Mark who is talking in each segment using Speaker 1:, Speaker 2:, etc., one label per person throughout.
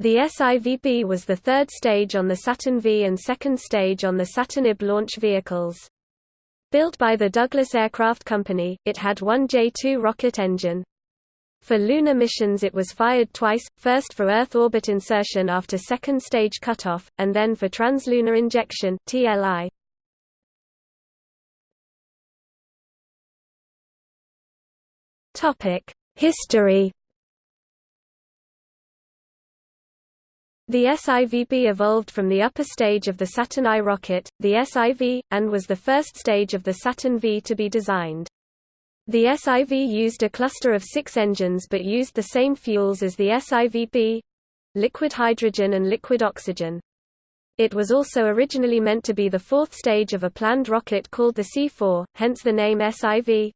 Speaker 1: The SIVB was the third stage on the Saturn V and second stage on the Saturn IB launch vehicles. Built by the Douglas Aircraft Company, it had one J-2 rocket engine. For lunar missions it was fired twice, first for Earth orbit insertion after second stage cutoff, and then for translunar injection TLI. History The SIVB evolved from the upper stage of the Saturn I rocket, the SIV, and was the first stage of the Saturn V to be designed. The SIV used a cluster of six engines but used the same fuels as the SIVB—liquid hydrogen and liquid oxygen. It was also originally meant to be the fourth stage of a planned rocket called the C-4, hence the name SIV.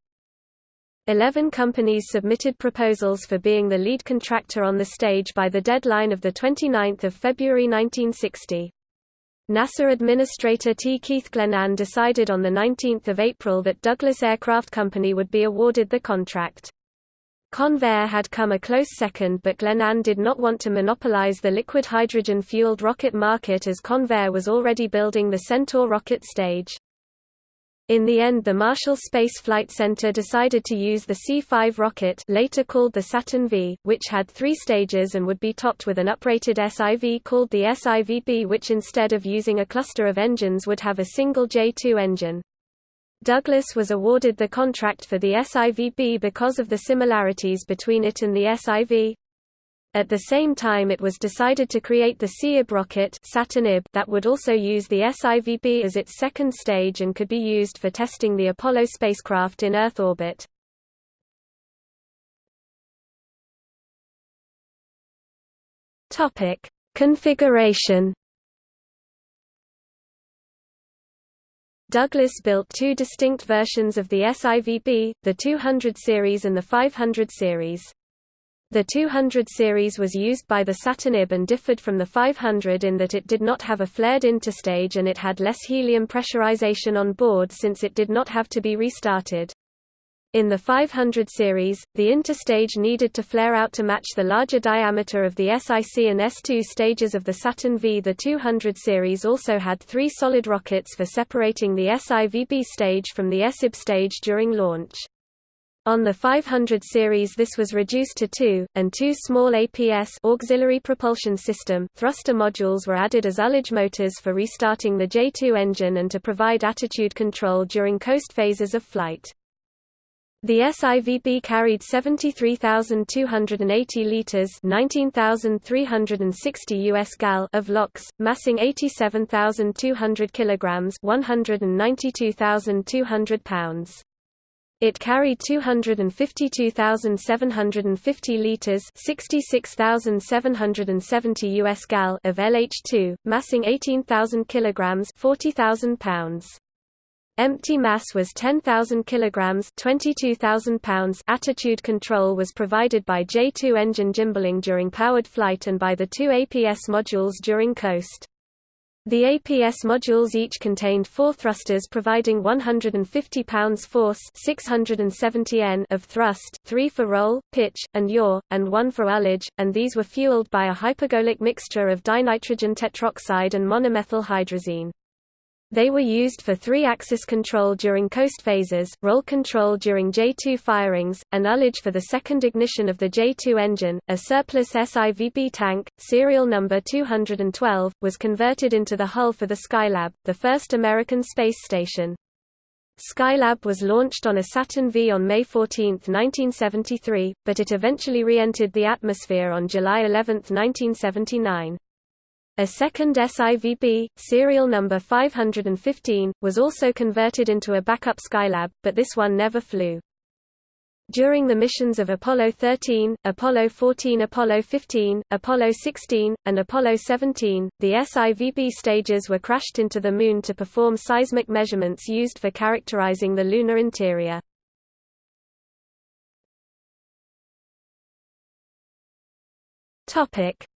Speaker 1: Eleven companies submitted proposals for being the lead contractor on the stage by the deadline of 29 February 1960. NASA Administrator T. Keith Glennan decided on 19 April that Douglas Aircraft Company would be awarded the contract. Convair had come a close second but Glennan did not want to monopolize the liquid hydrogen-fueled rocket market as Convair was already building the Centaur rocket stage. In the end the Marshall Space Flight Center decided to use the C-5 rocket later called the Saturn V, which had three stages and would be topped with an uprated SIV called the SIVB which instead of using a cluster of engines would have a single J-2 engine. Douglas was awarded the contract for the SIVB because of the similarities between it and the SIV. At the same time it was decided to create the SEAB rocket Saturn IB that would also use the SIVB as its second stage and could be used for testing the Apollo spacecraft in Earth orbit. Configuration Douglas built two distinct versions of the SIVB, the 200 series and the 500 series. The 200 series was used by the Saturn IB and differed from the 500 in that it did not have a flared interstage and it had less helium pressurization on board since it did not have to be restarted. In the 500 series, the interstage needed to flare out to match the larger diameter of the SIC and S2 stages of the Saturn V. The 200 series also had three solid rockets for separating the SIVB stage from the SIB stage during launch. On the 500 series this was reduced to two, and two small APS auxiliary propulsion system thruster modules were added as ullage motors for restarting the J2 engine and to provide attitude control during coast phases of flight. The SIVB carried 73,280 liters (19,360 US gal) of LOX, massing 87,200 kilograms (192,200 pounds). It carried 252,750 liters (66,770 US gal) of LH2, massing 18,000 kilograms (40,000 pounds). Empty mass was 10,000 kilograms (22,000 pounds). Attitude control was provided by J2 engine gimballing during powered flight and by the two APS modules during coast. The APS modules each contained four thrusters providing 150 pounds force 670 N of thrust, three for roll, pitch, and yaw, and one for ullage, and these were fueled by a hypergolic mixture of dinitrogen tetroxide and monomethyl hydrazine. They were used for three-axis control during coast phases, roll control during J2 firings, and ullage for the second ignition of the J2 engine. A surplus SIVB tank, serial number 212, was converted into the hull for the Skylab, the first American space station. Skylab was launched on a Saturn V on May 14, 1973, but it eventually re-entered the atmosphere on July 11, 1979. A second SIVB, serial number 515, was also converted into a backup Skylab, but this one never flew. During the missions of Apollo 13, Apollo 14 Apollo 15, Apollo 16, and Apollo 17, the SIVB stages were crashed into the Moon to perform seismic measurements used for characterizing the lunar interior.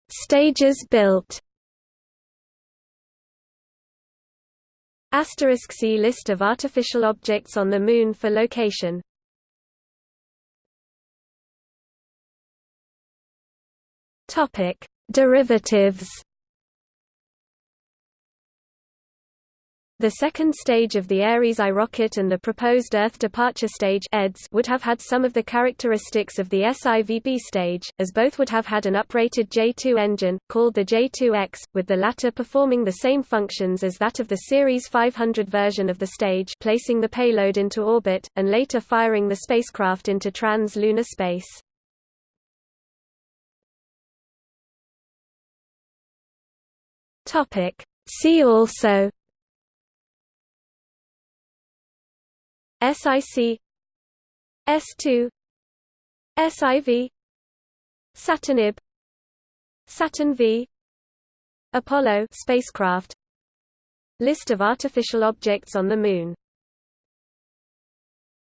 Speaker 1: Stages built Asterisk see list of artificial objects on the Moon for location. Derivatives The second stage of the Ares I rocket and the proposed Earth departure stage would have had some of the characteristics of the SIVB stage, as both would have had an uprated J2 engine, called the J2X, with the latter performing the same functions as that of the Series 500 version of the stage placing the payload into orbit, and later firing the spacecraft into trans-lunar space. See also SIC S2 SIV Saturn Saturn V Apollo spacecraft. List of artificial objects on the Moon